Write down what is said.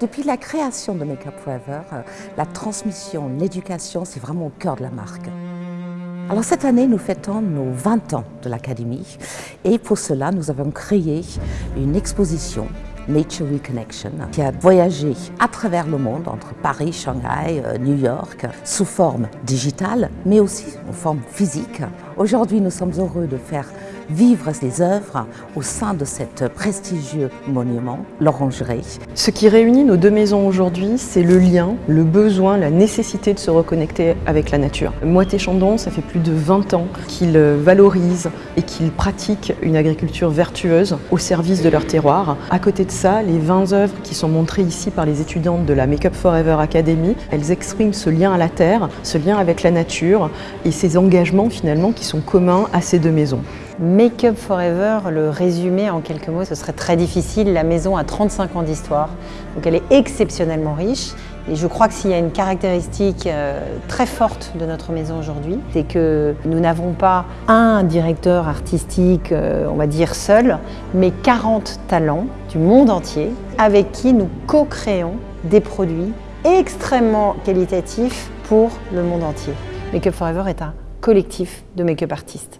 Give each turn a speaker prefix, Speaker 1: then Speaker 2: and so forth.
Speaker 1: Depuis la création de Make Up Forever, euh, la transmission, l'éducation, c'est vraiment au cœur de la marque. Alors cette année, nous fêtons nos 20 ans de l'Académie et pour cela, nous avons créé une exposition Nature Reconnection, qui a voyagé à travers le monde, entre Paris, Shanghai, euh, New York, sous forme digitale, mais aussi en forme physique. Aujourd'hui, nous sommes heureux de faire vivre ces œuvres au sein de cet prestigieux monument, l'Orangerie.
Speaker 2: Ce qui réunit nos deux maisons aujourd'hui, c'est le lien, le besoin, la nécessité de se reconnecter avec la nature. Moité Chandon, ça fait plus de 20 ans qu'ils valorisent et qu'ils pratiquent une agriculture vertueuse au service de leur terroir. À côté de ça, les 20 œuvres qui sont montrées ici par les étudiantes de la Make Up Forever Academy, elles expriment ce lien à la terre, ce lien avec la nature et ces engagements finalement qui sont communs à ces deux maisons.
Speaker 3: Make Up Forever, le résumé en quelques mots, ce serait très difficile. La maison a 35 ans d'histoire, donc elle est exceptionnellement riche. Et je crois que s'il y a une caractéristique euh, très forte de notre maison aujourd'hui, c'est que nous n'avons pas un directeur artistique, euh, on va dire seul, mais 40 talents du monde entier avec qui nous co-créons des produits extrêmement qualitatifs pour le monde entier. Make Up Forever est un collectif de make-up artistes.